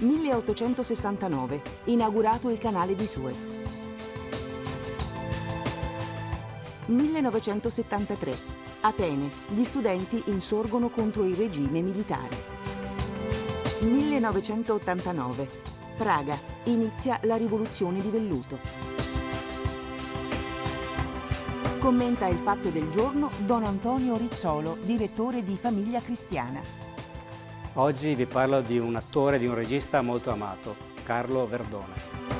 1869, inaugurato il canale di Suez. 1973, Atene, gli studenti insorgono contro il regime militare. 1989, Praga, inizia la rivoluzione di velluto. Commenta il fatto del giorno Don Antonio Rizzolo, direttore di Famiglia Cristiana. Oggi vi parlo di un attore, di un regista molto amato, Carlo Verdone.